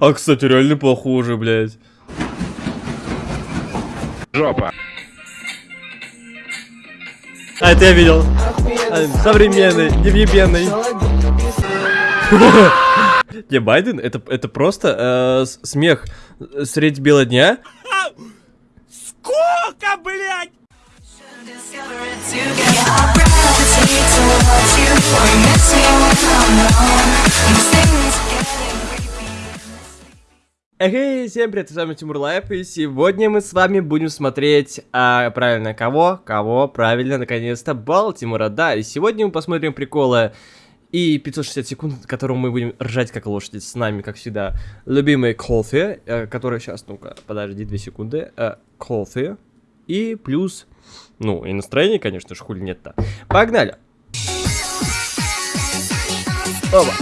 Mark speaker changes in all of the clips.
Speaker 1: А, кстати, реально похоже, блядь.
Speaker 2: Жопа.
Speaker 1: А, это я видел. А, Современный, невъебенный. Не, Байден, это, это просто э, смех средь бела дня.
Speaker 3: Сколько, блядь?
Speaker 1: Эй, всем привет, с вами Тимур Life, и сегодня мы с вами будем смотреть, а, правильно, кого? Кого? Правильно, наконец-то, Балтимора, да, и сегодня мы посмотрим приколы и 560 секунд, которым мы будем ржать как лошади, с нами, как всегда, любимый кофе, э, который сейчас, ну-ка, подожди, 2 секунды, э, кофе, и плюс, ну, и настроение, конечно же, хули нет-то. Погнали! Оба.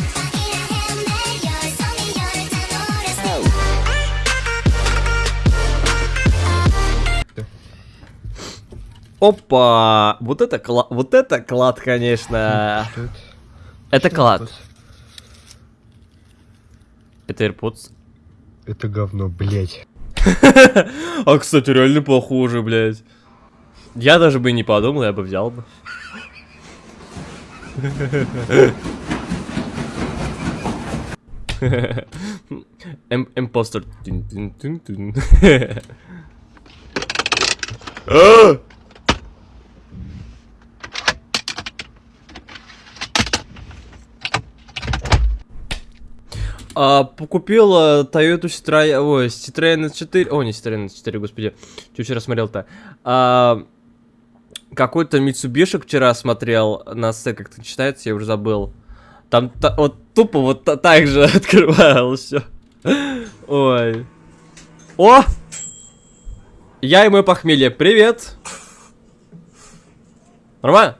Speaker 1: Опа! Вот это клад, вот это клад, конечно. Это клад. Это AirPods.
Speaker 2: Это говно, блять.
Speaker 1: А, кстати, реально похоже, блядь. Я даже бы не подумал, я бы взял бы. Импостер. А! А, купил э, Toyota Citroёn, ой, Citroёn S4, о, не Citroёn S4, господи, что вчера смотрел-то? А, какой-то Mitsubishi вчера смотрел, на С как-то читается, я уже забыл. Там та- вот тупо вот та- так же открывал все. Ой. О! Я и мой похмелье, привет! Нормально?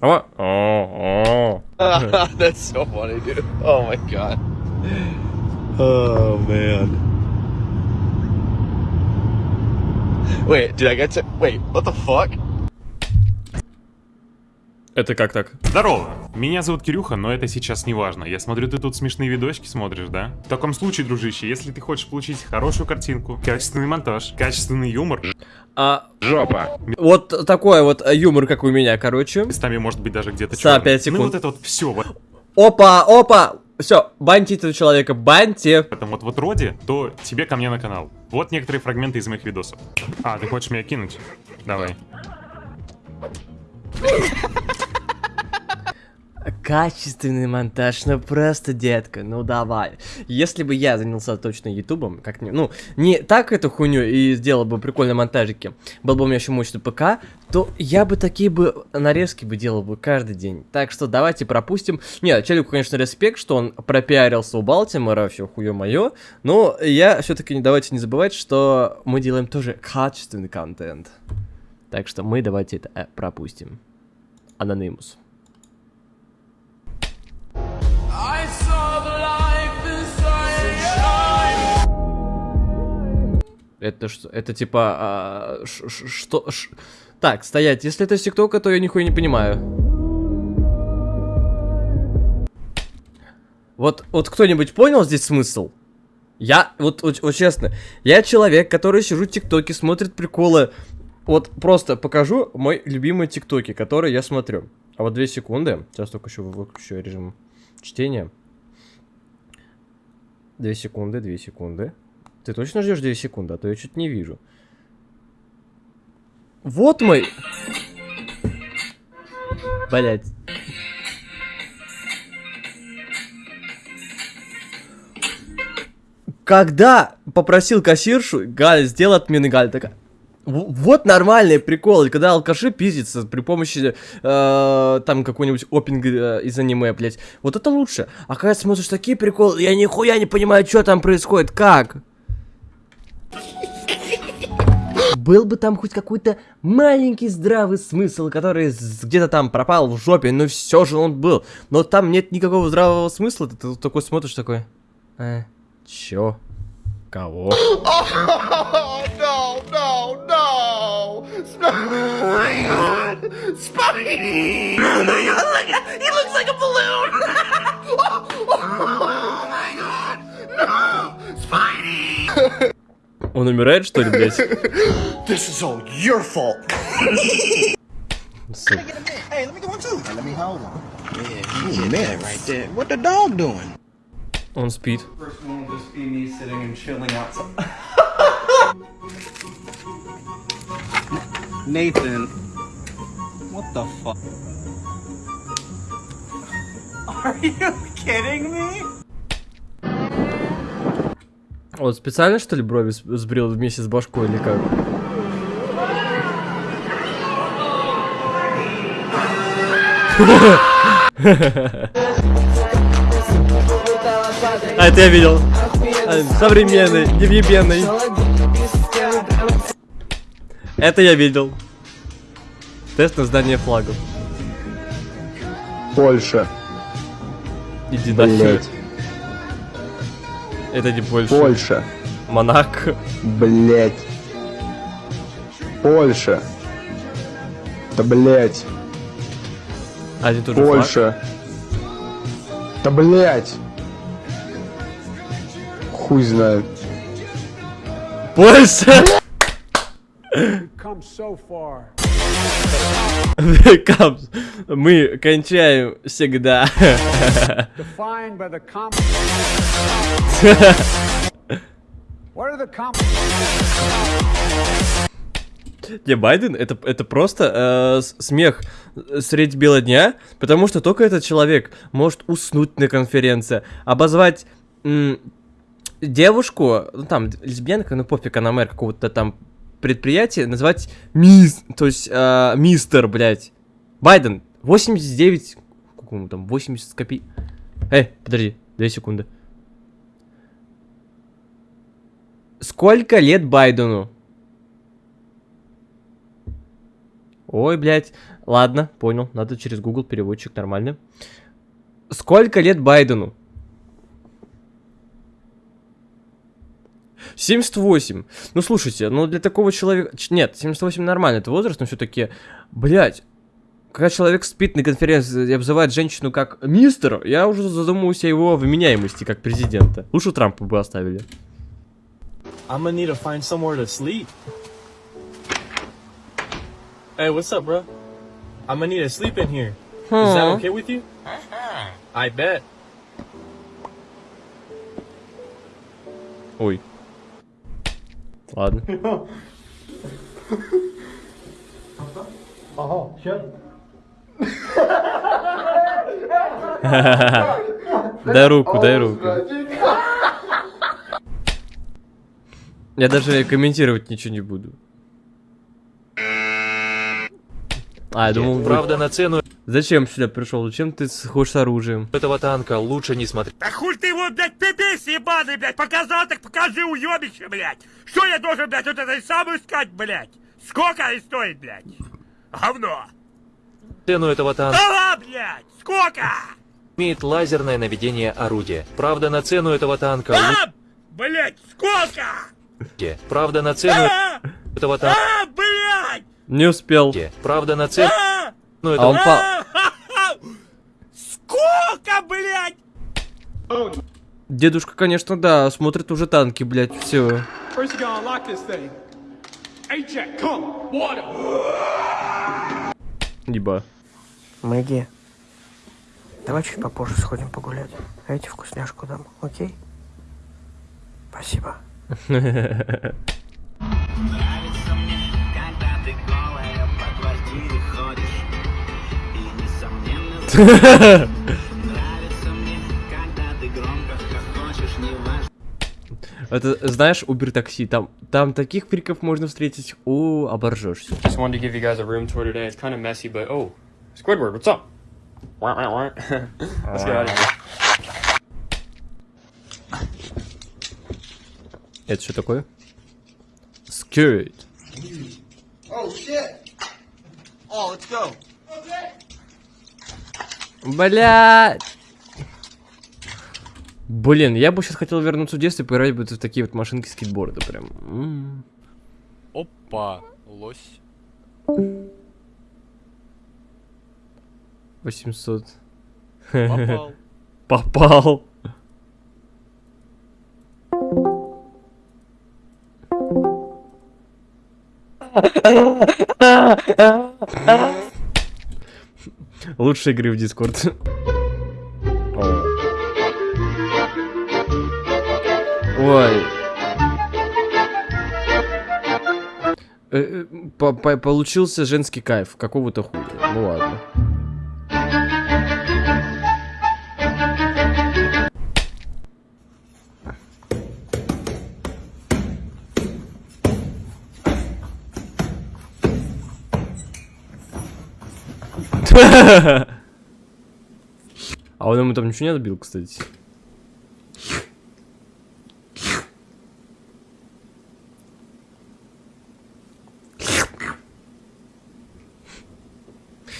Speaker 1: Нормально?
Speaker 2: That's so funny, dude. Oh my god. Oh man. Wait, did I get to? Wait, what the fuck?
Speaker 1: Это как так?
Speaker 4: Здорово! Меня зовут Кирюха, но это сейчас не важно. Я смотрю, ты тут смешные видосики смотришь, да? В таком случае, дружище, если ты хочешь получить хорошую картинку, качественный монтаж, качественный юмор,
Speaker 1: А,
Speaker 2: Жопа.
Speaker 1: вот такой вот э, юмор, как у меня, короче.
Speaker 4: местами может быть даже где-то
Speaker 1: За
Speaker 4: чёрный.
Speaker 1: пять секунд.
Speaker 4: Ну вот это вот все в
Speaker 1: Опа, опа! Все, баньте этого человека, баньте.
Speaker 4: этом вот вот роде, то тебе ко мне на канал. Вот некоторые фрагменты из моих видосов. А, ты хочешь меня кинуть? Давай.
Speaker 1: Качественный монтаж, ну просто, детка, ну давай. Если бы я занялся точно ютубом, как не, ну, не так эту хуйню и сделал бы прикольные монтажики, был бы у меня еще мощный ПК, то я бы такие бы нарезки бы делал бы каждый день. Так что давайте пропустим. Нет, челику, конечно, респект, что он пропиарился у Балтимора, все хуе мое, но я все-таки не давайте не забывать, что мы делаем тоже качественный контент. Так что мы давайте это э, пропустим. Анонимус. Это что? Это типа... а, ш- ш- что? ш- Так, стоять. Если это ТикТока, то я нихуя не понимаю. Вот, вот кто-нибудь понял здесь смысл? Я, вот, вот, вот честно, я человек, который сижу в ТикТоке, смотрит приколы. Вот просто покажу мой любимый ТикТоки, который я смотрю. А вот две секунды. Сейчас только еще выключу режим чтения. Две секунды, две секунды. Ты точно ждешь 2 секунды, а то я что-то не вижу. Вот мой... Блять. Когда попросил кассиршу, Галя, сделай отмены, Галя такая... «В- Вот нормальные приколы, когда алкаши пиздятся при помощи э, там какой-нибудь опинг э, из аниме, блять. Вот это лучше. А когда смотришь такие приколы, я нихуя не понимаю, что там происходит, как. Был бы там хоть какой-то маленький здравый смысл, который где-то там пропал в жопе, но все же он был. Но там нет никакого здравого смысла, ты такой смотришь такой. Э, чё? Кого?
Speaker 2: Oh no, no, no! Oh my god! Spidey! Oh my god, he looks like a balloon! oh my god!
Speaker 1: Он умирает, что ли, блядь?
Speaker 3: This is all your fault.
Speaker 1: Сука.
Speaker 3: Hey, let me get one too. Let me hold one. Yeah, you a man right there. What the dog doing?
Speaker 1: Он спит.
Speaker 5: First one will just be me sitting and chilling outside. Nathan, what the fuck? Are you kidding me?
Speaker 1: Вот специально, что ли, брови сбрил вместе с башкой или как? А, это я видел. А, Современный, невъебенный. Это я видел. Тест на знание флагов.
Speaker 6: Польша,
Speaker 1: Иди нахер. Это не Польша.
Speaker 6: Польша,
Speaker 1: Монако.
Speaker 6: блять, Польша, да блять,
Speaker 1: Один тот же флаг.
Speaker 6: Польша, да блять, хуй знает.
Speaker 1: Польша!
Speaker 7: Come so far.
Speaker 1: Мы кончаем всегда.
Speaker 7: Defined by the com. what are the com?
Speaker 1: Не, Байден, это, это просто э, смех средь бела дня, потому что только этот человек может уснуть на конференции, обозвать девушку, ну там, лесбиянка, ну пофиг, она мэр какого-то там предприятия, назвать мисс, то есть э, мистер, блядь. Байден, 89, сколько ему там, 80 копей. Эй, подожди, 2 секунды. Сколько лет Байдену? Ой, блядь. Ладно, понял. Надо через Google переводчик, нормально. Сколько лет Байдену? 78. Ну, слушайте, ну для такого человека... Нет, 78 нормально, это возраст, но все-таки... Блядь, когда человек спит на конференции и обзывает женщину как мистер, я уже задумываюсь о его вменяемости как президента. Лучше Трампа бы оставили.
Speaker 8: I'm gonna need to find somewhere to sleep. Hey, what's up, bro? I'm gonna need to sleep in here. Is that okay with you? I bet.
Speaker 1: Ой. Ладно. Дай руку, дай руку. Я даже комментировать ничего не буду. А, я думал,
Speaker 9: Правда, на цену
Speaker 1: Зачем сюда пришел? Зачем ты ходишь с оружием?
Speaker 9: этого танка лучше не смотреть.
Speaker 10: Да хуй ты его, блядь, пипись ебаный, блядь, показал, так покажи уебище, блядь. Что я должен, блядь, вот это самую искать, блядь? Сколько они стоит, блядь? Говно.
Speaker 9: Цену этого танка
Speaker 10: Дала, блядь, сколько?
Speaker 9: имеет лазерное наведение орудия. Правда, на цену этого танка
Speaker 10: А, блядь, сколько?
Speaker 9: Правда, на цену
Speaker 10: А,
Speaker 9: этого танка.
Speaker 10: а, блядь,
Speaker 1: Не успел.
Speaker 9: Правда, на цену
Speaker 10: а,
Speaker 1: А он по...
Speaker 10: а, ха-ха. Сколько, блядь?
Speaker 1: Дедушка, конечно, да, смотрит уже танки, блядь, все. Еба.
Speaker 11: Мэгги, давай чуть попозже сходим погулять. А я тебе вкусняшку дам, окей? Спасибо.
Speaker 1: Это, знаешь, Uber такси, там, там таких фриков можно встретить, о, оборжешься.
Speaker 8: Just wanted to give you guys a room tour today. It's kind of messy, but oh, Squidward, what's up? Wah, wah, wah. Let's get out of here.
Speaker 1: Это что такое? Skirt.
Speaker 3: Oh shit! Oh, let's go.
Speaker 1: Бля. Блин, я бы сейчас хотел вернуться в детство и поиграть бы в такие вот машинки скейтборда прям.
Speaker 8: Опа, лось.
Speaker 1: 800.
Speaker 8: Попал.
Speaker 1: Попал. Ah, ah, ah, ah. Лучшие игры в Discord. Ой. Э, э, по- по- Получился женский кайф. Какого-то хуя. Ну ладно. А он ему там ничего не отбил, кстати.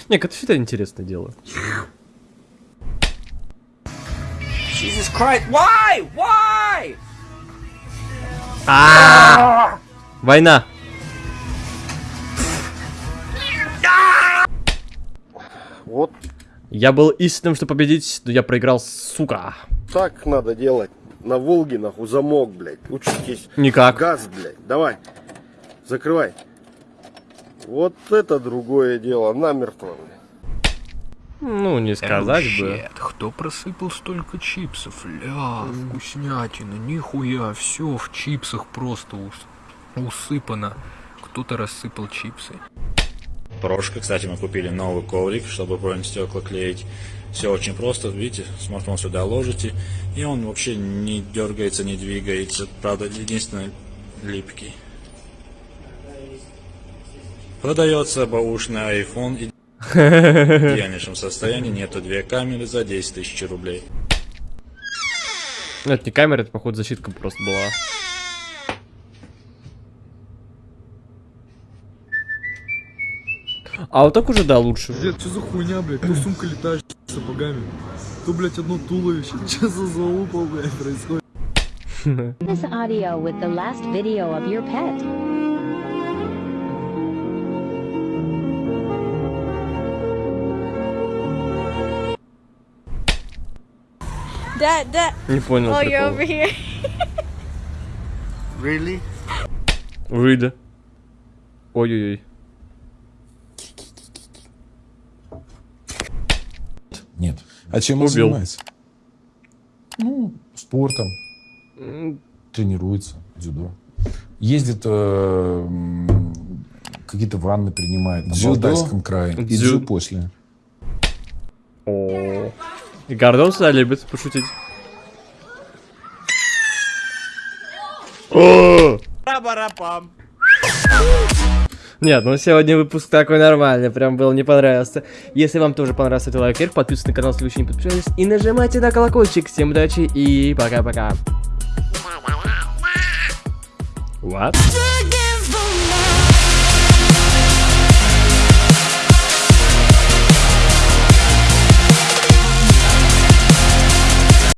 Speaker 1: Не, это всегда интересное дело.
Speaker 5: Jesus Christ! Why? Why?
Speaker 1: А! Война.
Speaker 12: Вот
Speaker 1: Я был истинным, что победить, но я проиграл, сука.
Speaker 12: так надо делать. На Волге, нахуй, замок, блядь. Учитесь.
Speaker 1: Никак.
Speaker 12: Газ, блядь. Давай. Закрывай. Вот это другое дело. Намертво, блядь.
Speaker 1: Ну, не сказать бы.
Speaker 13: Кто просыпал столько чипсов? Ля, вкуснятина, нихуя, все в чипсах просто ус- усыпано. Кто-то рассыпал чипсы.
Speaker 14: Порошка, кстати, мы купили новый коврик, чтобы бронь стекла клеить. Все очень просто, видите, смартфон сюда ложите, и он вообще не дергается, не двигается. Правда, единственное, липкий. Продается баушный iPhone и в идеальнейшем состоянии, нету две камеры за 10 тысяч рублей.
Speaker 1: Это не камера, это, походу, защитка просто была. А вот так уже, да, лучше.
Speaker 15: Дед, что за хуйня, блядь? То сумка летаешь с сапогами, то, блядь, одно туловище. Что за залупа, блядь, происходит?
Speaker 16: This audio with the last video of your pet.
Speaker 17: Dad, Dad.
Speaker 1: Не понял
Speaker 17: Oh, you're over here.
Speaker 12: Really?
Speaker 1: Выйда. Ой-ой-ой.
Speaker 18: Нет. А чем он занимается? Ну, спортом. Тренируется, дзюдо. Ездит, э, какие-то ванны принимает на
Speaker 1: Дзюдо?
Speaker 18: Алтайском крае. И
Speaker 1: Дзю-
Speaker 18: дзю после.
Speaker 1: О. И Гордон всегда любит пошутить. О!
Speaker 5: Пам.
Speaker 1: Нет, ну сегодня выпуск такой нормальный, прям был, не понравился. Если вам тоже понравился, то лайк подписывайтесь на канал, если вы еще не подписались, и нажимайте на колокольчик. Всем удачи и пока-пока. What?